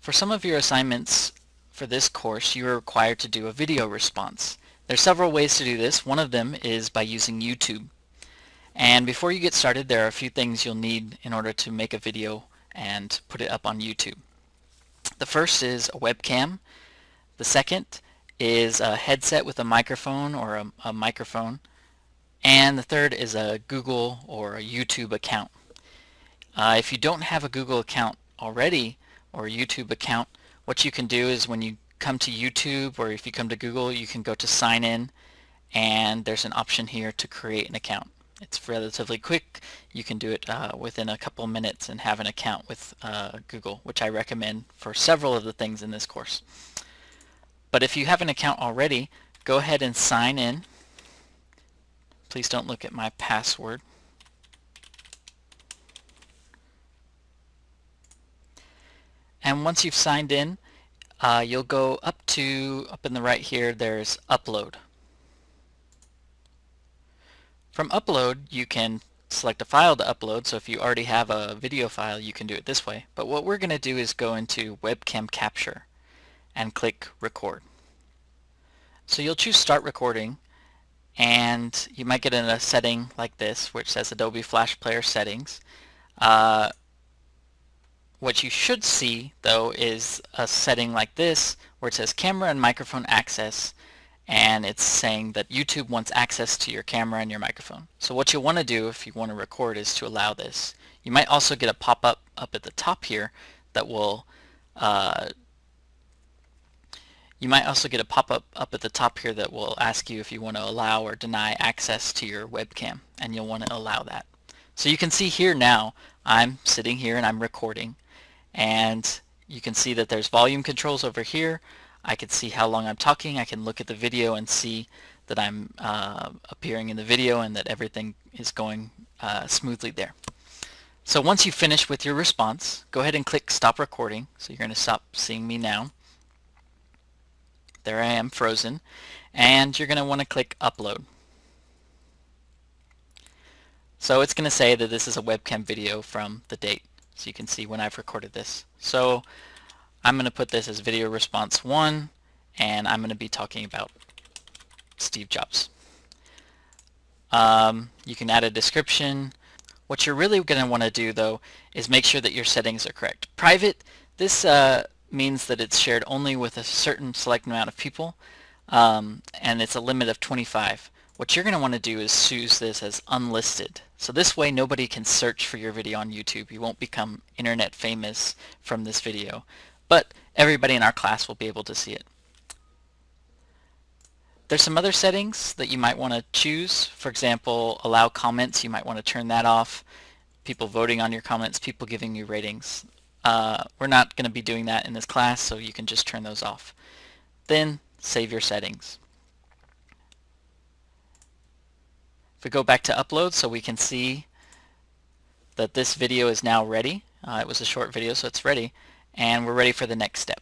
For some of your assignments for this course, you are required to do a video response. There are several ways to do this. One of them is by using YouTube. And before you get started, there are a few things you'll need in order to make a video and put it up on YouTube. The first is a webcam. The second is a headset with a microphone or a, a microphone. And the third is a Google or a YouTube account. Uh, if you don't have a Google account already or YouTube account, what you can do is when you come to YouTube or if you come to Google, you can go to sign in and there's an option here to create an account. It's relatively quick. You can do it uh, within a couple minutes and have an account with uh, Google, which I recommend for several of the things in this course. But if you have an account already, go ahead and sign in. Please don't look at my password. And once you've signed in, uh, you'll go up to, up in the right here, there's upload. From upload, you can select a file to upload, so if you already have a video file, you can do it this way. But what we're going to do is go into webcam capture and click record. So you'll choose start recording and you might get in a setting like this which says Adobe Flash Player settings. Uh, what you should see, though, is a setting like this where it says camera and microphone access and it's saying that YouTube wants access to your camera and your microphone. So what you'll want to do if you want to record is to allow this. You might also get a pop-up up at the top here that will uh, you might also get a pop-up up at the top here that will ask you if you want to allow or deny access to your webcam and you'll want to allow that. So you can see here now I'm sitting here and I'm recording and you can see that there's volume controls over here. I can see how long I'm talking. I can look at the video and see that I'm uh, appearing in the video and that everything is going uh, smoothly there. So once you finish with your response, go ahead and click stop recording. So you're going to stop seeing me now. There I am frozen. And you're going to want to click upload. So it's going to say that this is a webcam video from the date so you can see when I've recorded this. So I'm going to put this as video response 1 and I'm going to be talking about Steve Jobs. Um, you can add a description. What you're really going to want to do though is make sure that your settings are correct. Private, this uh, means that it's shared only with a certain select amount of people um, and it's a limit of 25. What you're going to want to do is choose this as unlisted. So this way nobody can search for your video on YouTube. You won't become internet famous from this video. But everybody in our class will be able to see it. There's some other settings that you might want to choose. For example, allow comments. You might want to turn that off. People voting on your comments, people giving you ratings. Uh, we're not going to be doing that in this class, so you can just turn those off. Then save your settings. If we go back to upload so we can see that this video is now ready. Uh, it was a short video so it's ready and we're ready for the next step.